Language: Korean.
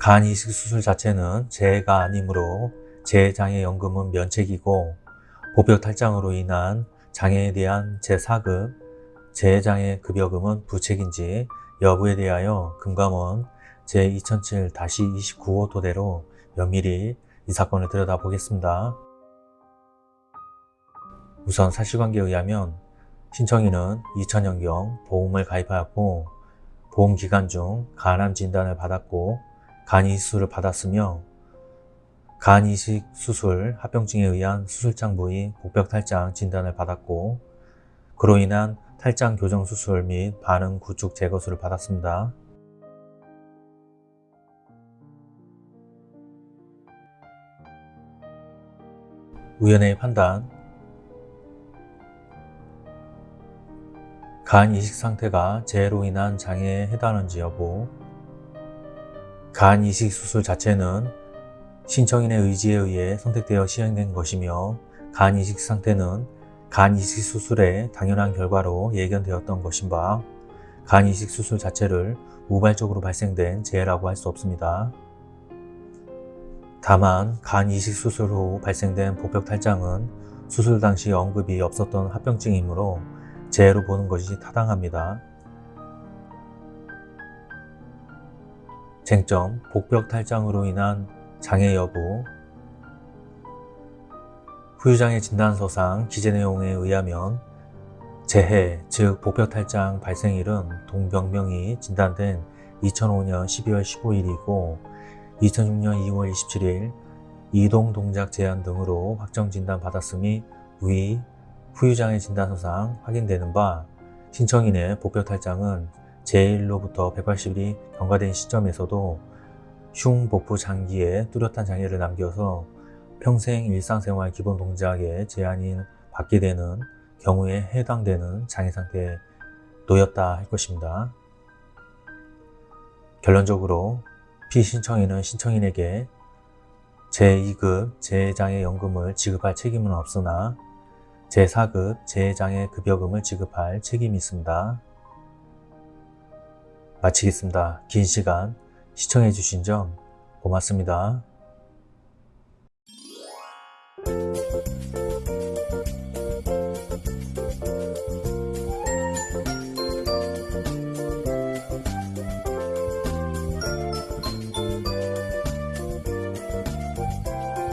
간 이식 수술 자체는 재해가 아니므로 재해장애연금은 면책이고 보병 탈장으로 인한 장애에 대한 제4급 재해장애 급여금은 부책인지 여부에 대하여 금감원 제2007-29호 토대로 면밀히 이 사건을 들여다보겠습니다. 우선 사실관계에 의하면 신청인은 2000년경 보험을 가입하였고 보험 기간 중 간암 진단을 받았고 간 이식술을 받았으며 간 이식 수술 합병증에 의한 수술장 부위 복벽 탈장 진단을 받았고 그로 인한 탈장 교정 수술 및 반응 구축 제거술을 받았습니다. 우연의 판단 간 이식 상태가 재해로 인한 장애에 해당하는지 여부 간 이식 수술 자체는 신청인의 의지에 의해 선택되어 시행된 것이며 간 이식 상태는 간 이식 수술의 당연한 결과로 예견되었던 것인 바, 간 이식 수술 자체를 우발적으로 발생된 재해라고 할 수 없습니다. 다만 간 이식 수술 후 발생된 복벽 탈장은 수술 당시 언급이 없었던 합병증이므로 재해로 보는 것이 타당합니다. 쟁점, 복벽 탈장으로 인한 장애 여부 후유장애 진단서상 기재 내용에 의하면 재해, 즉 복벽 탈장 발생일은 동병명이 진단된 2005년 12월 15일이고 2006년 2월 27일 이동 동작 제한 등으로 확정 진단 받았음이 위 후유장애 진단서상 확인되는 바 신청인의 복벽 탈장은 제1로부터 180일이 경과된 시점에서도 흉복부 장기에 뚜렷한 장애를 남겨서 평생 일상생활 기본 동작에 제한이 받게 되는 경우에 해당되는 장애 상태에 놓였다 할 것입니다. 결론적으로 피신청인은 신청인에게 제2급 재해장애연금을 지급할 책임은 없으나 제4급 재해장애 급여금을 지급할 책임이 있습니다. 마치겠습니다. 긴 시간 시청해주신 점 고맙습니다.